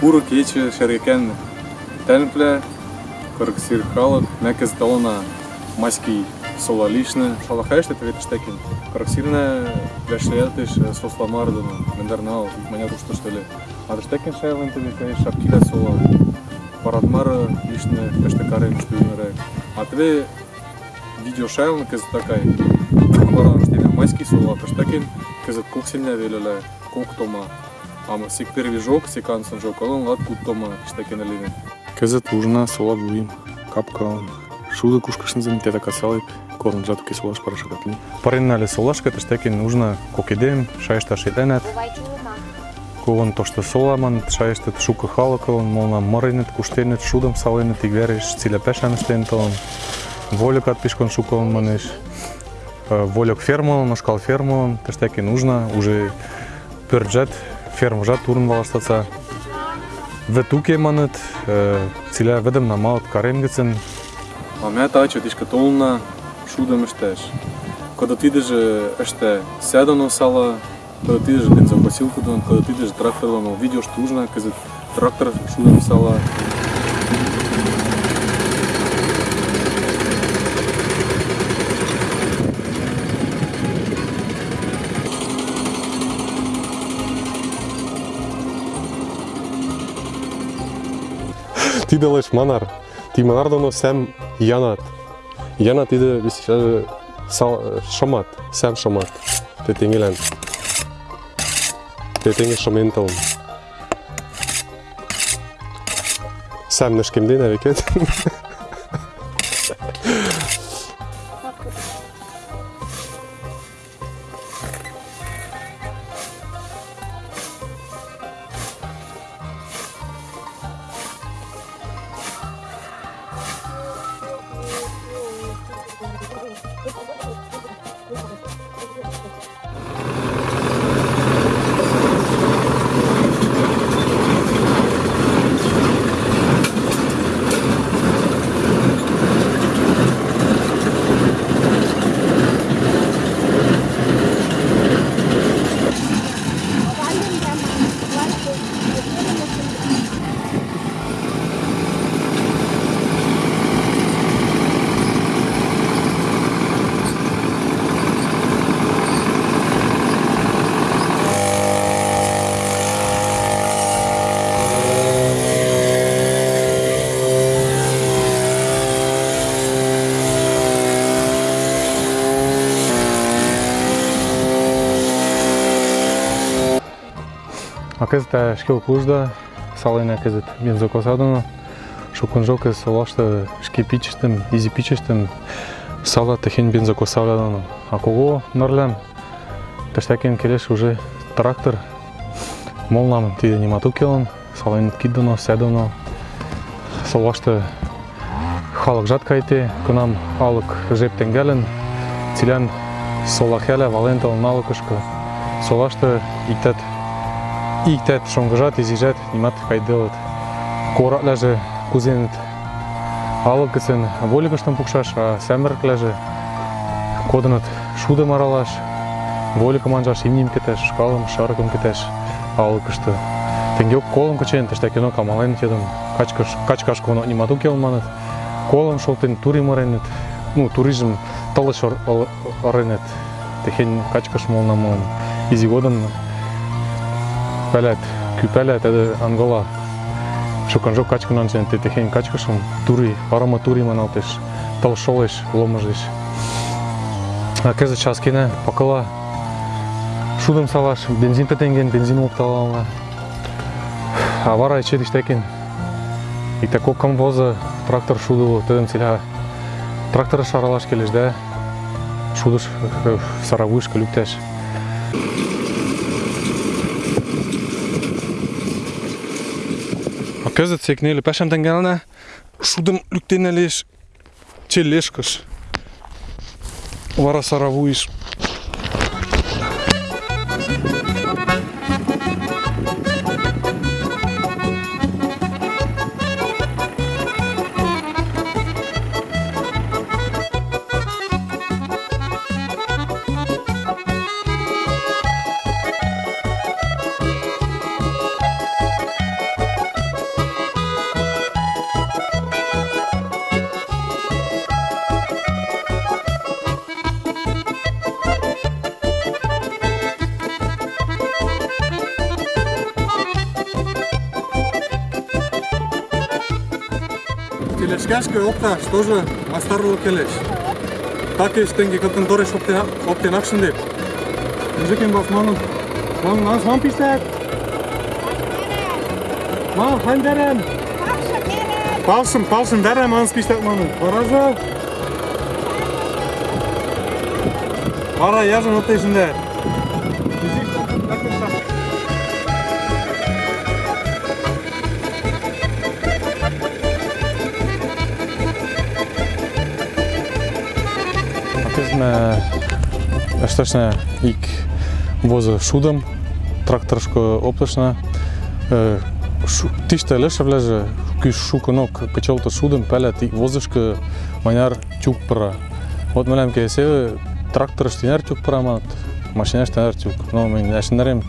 Пуры кече шерген тәнпле, кырксир халык, мәкез талына маски сола лишне, шалахайшты тветиш такин. Кырксирне ләшлеятыш сосламардыны, мендернал, меня то что ли. А тштекин шайлын конечно, шапкиля сола. Парадмар лишне пештекарен что юмерек. А тебе видео шайлын кыз такай. Баран штене майский сола пештекин, кыз коксильня велеле, кок тома. Ама сек први жок, сек ансын жок алам, лат кут тома штекенелеген. Кызыт ужына сола буйым, капкалам. Шулы кушкышынзым тета касалып, корн жатуки солаш парашагатли. Пареннале солашка тыштекен ужына кокидем, шайшта шеденет. Колон тошто соламан, шайшта шука халакалан, молна моренет, куштенет, шудам саленет, игвереш, цилепешан стенталан. Волюкат пишкон шукалан манеш. Э, Волюк фермалан, ошкал фермалан, тыштекен ужна, уже пырджет, пөрджет, фермжат турн валаштаца. Ветуке манет, циля ведем на малот каренгецен, А ме тачо тишка толна шудам штеш. Кога ти идеш еште седано сала, кога ти идеш бензокосилку дон, кога ти идеш трактором, но видиш тужна, каза трактор шудам сала. Ти делаш манар. Ти манар дано сам янат. Янат иде сал шамат, сам шамат. Те тенгелен. Те тенге шаментал. Сам нешкемден авекет. А këzët shkjo kushda, salin e këzët benzokosадына, шукун жок е солашта шкипичестим, изипичестим, сала тахин бензокосадына. А кого нарлям, таштакен келеш уже трактор, молнам ти немату келан, салин киддано, седано, солашта халык жаткайте, кунам алык жептен гелен, цилян солахеле валентал налыкышка, солашта иктет иктет шонгыжат, изижат, нимат кайдылыт. Коратләже кузенет алык гыцен воликыштан пукшаш, а сәміркләже кодынат шудым аралаш, воликым анжаш имним кетеш, шкалым, шарыкым кетеш алыкышты. Тенгек колым кычен, тышта кино камален тедым, качкаш, качкаш коно нимату келманет, колым шолтен турим оренет, ну, туризм талыш оренет, техен качкаш молнамон, изи пәләт, күпәләт әді Ангола. Шукан жок качканан сен те техен качкашым, тури, арама тури маналтеш, тал шолеш, ломыжеш. А кезі час кене, пакыла, шудым салаш, бензин петенген, бензин опталална. А вара ече диштекен. И тако камвоза трактор шуду, тедем циля трактора шаралаш келеш да, шудыш саравышка люктеш. А këzët se kënele peshëm të ngelëne, shudëm lyktin e лешкашка опташ тоже мастарлы келеш. Так еш тенге кытын тореш оптен акшын деп. Мужикин бас манын. Манын нас ман пиштет. Ман хандерем. Палшын, палшын дәрем анс пиштет манын. Баража. Бара яжын оптешінде. Атезме Есташне ик воза шудам, тракторшко опташна. Тиште леше влеже кюш шуканок печолта шудам, пеле ти возышка маняр тюк пара. Вот менем ке се трактор штинер тюк пара мат, машина штинер тюк. Но мен ашнерем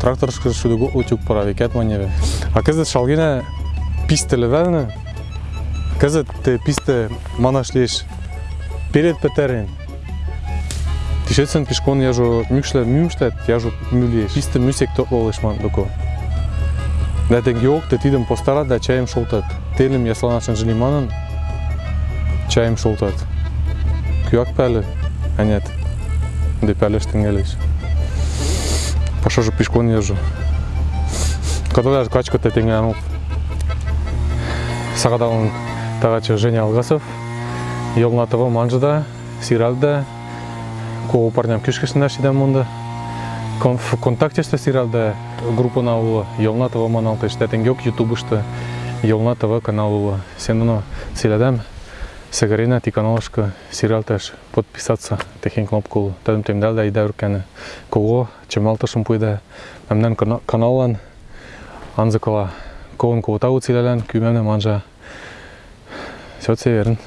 тракторшко шудуго утюк пара, викет маневе. А кезет шалгине писте левелне, кезет те писте манашлеш перед петерен. Тишецен пешкон яжо мюкшле мюмштет, яжо мюлеш. Писте мюсек топлолеш ман доко. Да те геок те тидем постара да чаем шолтат. Телем ясланашен желиманын чаем шолтат. Кюак пәлі, әнет. Де пәлеш тенгелеш. Паша же пешкон яжо. Каталаш качка те тенгенуп. Сагадалын тагачы Женя Алгасов. Йолнатова манжыда, сиралда, кого парням кишкешнер шидем мунда. Кон- В контакте сте сиралда группа на ула, Йолнатова маналта штетен гёк ютубышта, Йолнатова канал ула. Сендуно силядем, Сегарина ти каналышка сиралташ подписаться техен кнопку тадым темдал да ида урканы. Кого чемалташым пуйда, кюмемне манжа. Северн.